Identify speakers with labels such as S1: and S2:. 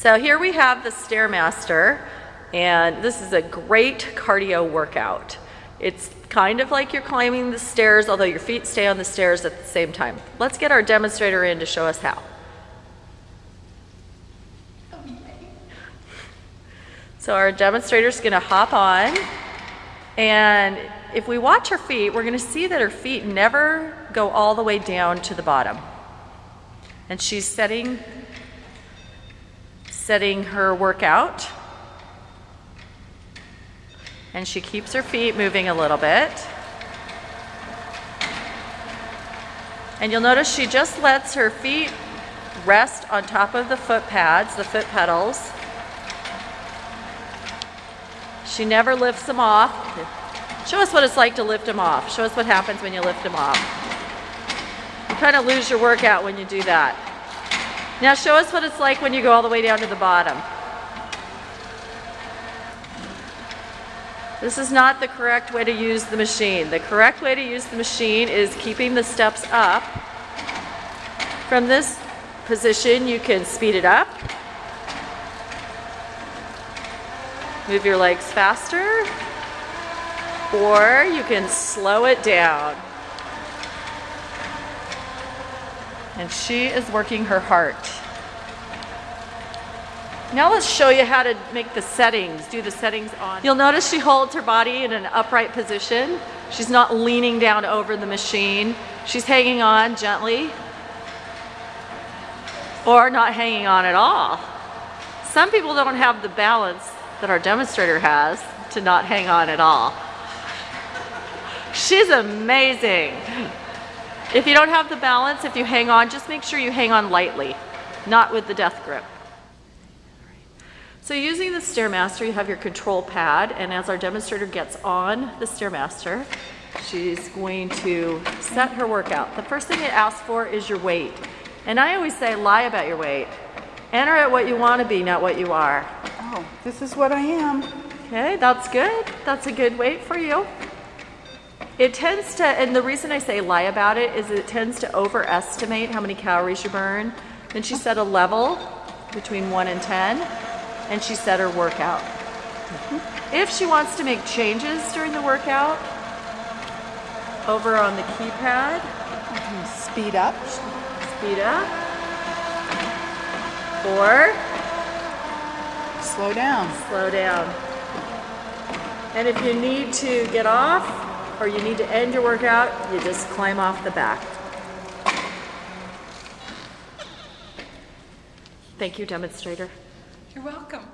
S1: So here we have the Stairmaster, and this is a great cardio workout. It's kind of like you're climbing the stairs, although your feet stay on the stairs at the same time. Let's get our demonstrator in to show us how. So our demonstrator is going to hop on, and if we watch her feet, we're going to see that her feet never go all the way down to the bottom. And she's setting setting her workout. And she keeps her feet moving a little bit. And you'll notice she just lets her feet rest on top of the foot pads, the foot pedals. She never lifts them off. Show us what it's like to lift them off. Show us what happens when you lift them off. You kind of lose your workout when you do that. Now show us what it's like when you go all the way down to the bottom. This is not the correct way to use the machine. The correct way to use the machine is keeping the steps up. From this position, you can speed it up. Move your legs faster. Or you can slow it down. And she is working her heart. Now let's show you how to make the settings, do the settings on. You'll notice she holds her body in an upright position. She's not leaning down over the machine. She's hanging on gently or not hanging on at all. Some people don't have the balance that our demonstrator has to not hang on at all. She's amazing. If you don't have the balance, if you hang on, just make sure you hang on lightly, not with the death grip. So using the Stairmaster, you have your control pad, and as our demonstrator gets on the Stairmaster, she's going to set her workout. The first thing it asks for is your weight. And I always say lie about your weight. Enter at what you want to be, not what you are.
S2: Oh, this is what I am.
S1: Okay, that's good. That's a good weight for you. It tends to, and the reason I say lie about it is it tends to overestimate how many calories you burn. Then she set a level between 1 and 10, and she set her workout. If she wants to make changes during the workout, over on the keypad,
S2: Speed up.
S1: speed up, or
S2: Slow down.
S1: slow down. And if you need to get off or you need to end your workout, you just climb off the back. Thank you, demonstrator.
S3: You're welcome.